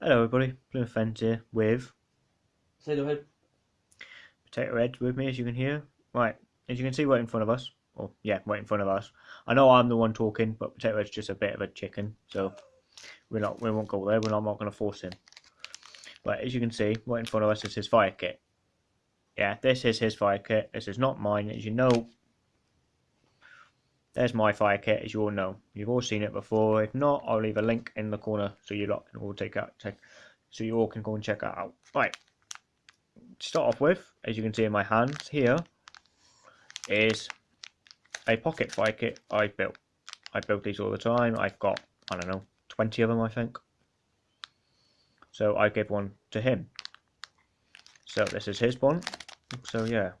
Hello everybody, Fence here with no head. Potato Head with me as you can hear. Right, as you can see right in front of us, or yeah, right in front of us. I know I'm the one talking, but Potato Head's just a bit of a chicken, so we're not we won't go there, we're not, not gonna force him. But as you can see, right in front of us is his fire kit. Yeah, this is his fire kit, this is not mine, as you know. There's my fire kit, as you all know. You've all seen it before. If not, I'll leave a link in the corner so you lot can all take out take so you all can go and check that out. Right. To start off with, as you can see in my hands here, is a pocket fire kit I built. I build these all the time. I've got, I don't know, 20 of them, I think. So I gave one to him. So this is his one. So yeah.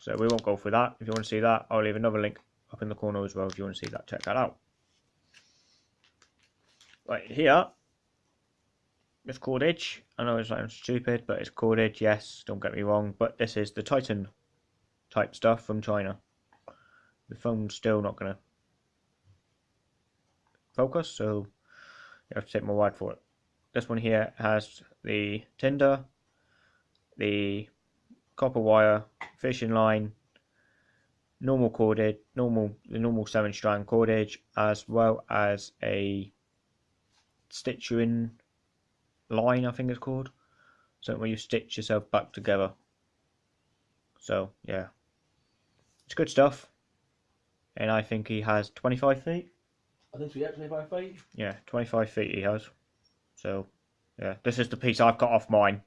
So we won't go through that. If you want to see that, I'll leave another link up in the corner as well if you want to see that. Check that out. Right here, it's cordage. I know it sounds stupid, but it's cordage, yes, don't get me wrong. But this is the Titan type stuff from China. The phone's still not going to focus, so you have to take my word for it. This one here has the tinder, the copper wire, fishing line, normal cordage, normal the normal seven strand cordage, as well as a stitch you line, I think it's called. So where you stitch yourself back together. So yeah, it's good stuff. And I think he has 25 feet. I think so, yeah, 25 feet. Yeah, 25 feet he has. So yeah, this is the piece I've got off mine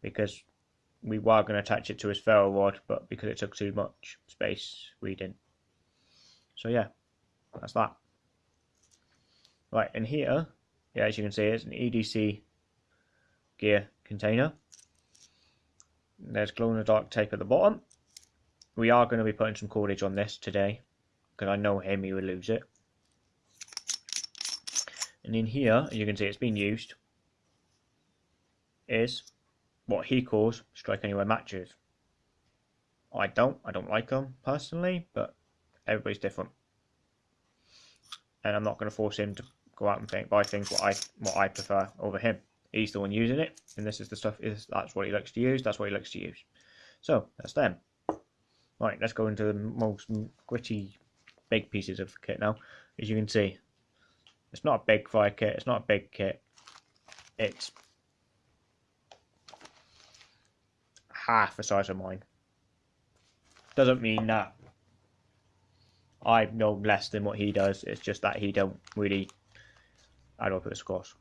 because we were going to attach it to his ferro rod, but because it took too much space, we didn't. So yeah, that's that. Right, and here, yeah, as you can see, it's an EDC gear container. There's glow-in-the-dark tape at the bottom. We are going to be putting some cordage on this today, because I know him, he will lose it. And in here, you can see it's been used, is what he calls strike anywhere matches. I don't, I don't like them personally, but everybody's different. And I'm not going to force him to go out and think, buy things what I what I prefer over him. He's the one using it, and this is the stuff. Is that's what he likes to use. That's what he likes to use. So that's them. Right, let's go into the most gritty, big pieces of kit now. As you can see, it's not a big fire kit. It's not a big kit. It's half the size of mine. Doesn't mean that I know less than what he does. It's just that he don't really. I don't put this scores.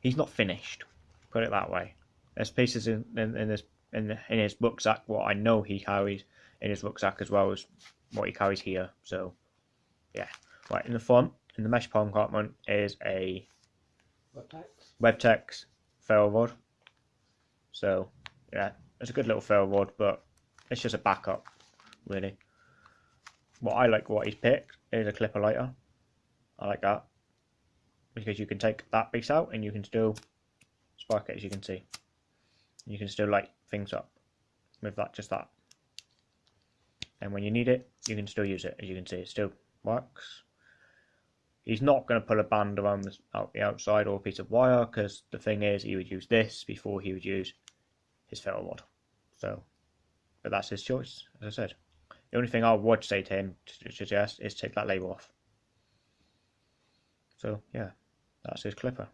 He's not finished. Put it that way. There's pieces in, in, in this in in his rucksack. What I know he carries in his rucksack as well as what he carries here. So, yeah. Right in the front, in the mesh palm compartment, is a Webtex. Webtex ferro rod. So, yeah, it's a good little ferro rod, but it's just a backup, really. What I like, what he's picked, is a clipper lighter. I like that because you can take that piece out and you can still spark it, as you can see. You can still light things up with that, just that. And when you need it, you can still use it, as you can see. It still works. He's not going to put a band around the, out the outside or a piece of wire because the thing is, he would use this before he would use his ferro rod. So, but that's his choice, as I said. The only thing I would say to him to suggest is take that label off. So yeah, that's his clipper.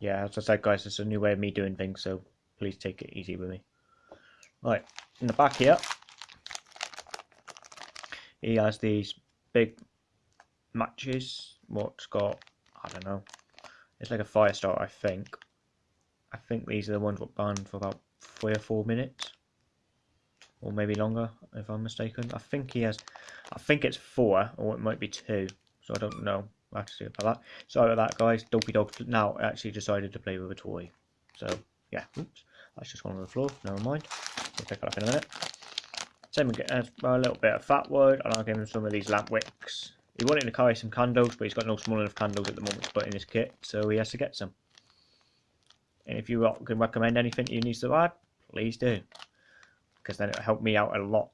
Yeah, as I said, guys, it's a new way of me doing things, so please take it easy with me. Right, in the back here, he has these big matches. What's got, I don't know, it's like a fire starter, I think. I think these are the ones that burned for about three or four minutes. Or maybe longer, if I'm mistaken. I think he has, I think it's four, or it might be two. So I don't know. I have to see about that. Sorry about that, guys. Dopey Dog now actually decided to play with a toy. So, yeah. Oops. That's just gone on the floor. Never mind. We'll pick it up in a minute. Same again, a little bit of fat wood, and I'll give him some of these lamp wicks. He wanted to carry some candles, but he's got no small enough candles at the moment to put in his kit, so he has to get some. And if you can recommend anything you need to add, please do. Because then it'll help me out a lot.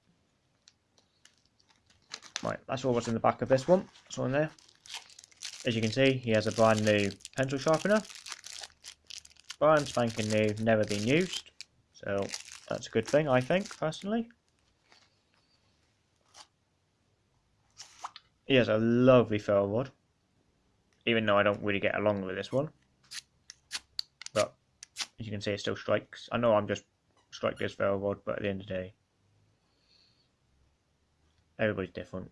Right, that's all what's in the back of this one. That's all there. as you can see, he has a brand new pencil sharpener. Brand spanking new, never been used. So that's a good thing, I think, personally. He has a lovely ferro rod. Even though I don't really get along with this one. As you can see, it still strikes. I know I'm just striking this ferro rod, but at the end of the day, everybody's different.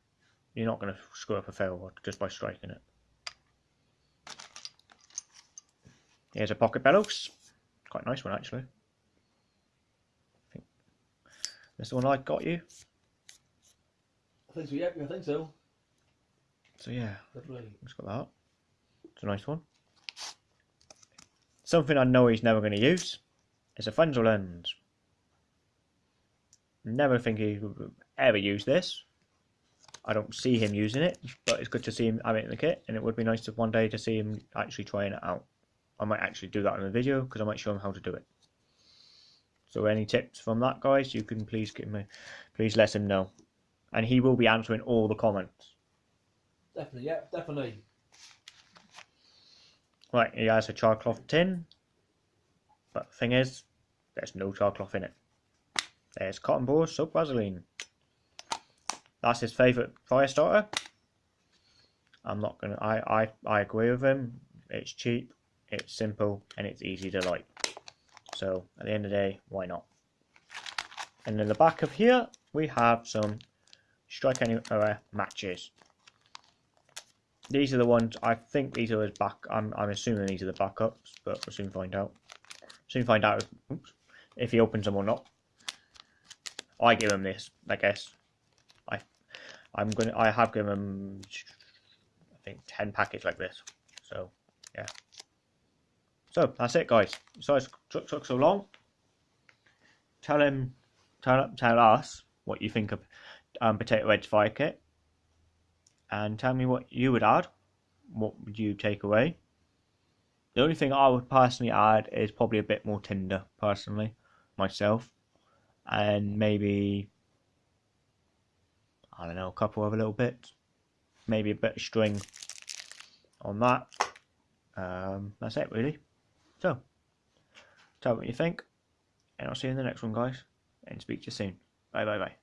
You're not going to screw up a ferro rod just by striking it. Here's a pocket bellows. Quite a nice one, actually. I think this the one I got you. I think so, yeah, I think so. So yeah, Lovely. just got that. It's a nice one. Something I know he's never going to use is a Frenzel lens. Never think he would ever use this. I don't see him using it, but it's good to see him have it in the kit, and it would be nice to one day to see him actually trying it out. I might actually do that in a video because I might show him how to do it. So any tips from that, guys, you can please give me, please let him know, and he will be answering all the comments. Definitely, yeah, definitely. Right, he has a charcloth tin, but the thing is, there's no charcloth in it. There's cotton balls, soap Vaseline. That's his favourite fire starter. I'm not gonna. I, I I agree with him. It's cheap, it's simple, and it's easy to light. So at the end of the day, why not? And in the back of here, we have some strike anywhere matches. These are the ones. I think these are his back. I'm I'm assuming these are the backups, but we'll soon find out. Soon find out. If, oops, if he opens them or not. I give him this. I guess. I I'm gonna. I have given him. I think ten packets like this. So yeah. So that's it, guys. So it's took, took so long. Tell him, tell tell us what you think of um, Potato Head's fire kit and tell me what you would add. What would you take away? The only thing I would personally add is probably a bit more tinder, personally, myself, and maybe I don't know, a couple of little bits, maybe a bit of string on that. Um, that's it, really. So, tell me what you think, and I'll see you in the next one, guys, and speak to you soon. Bye, bye, bye.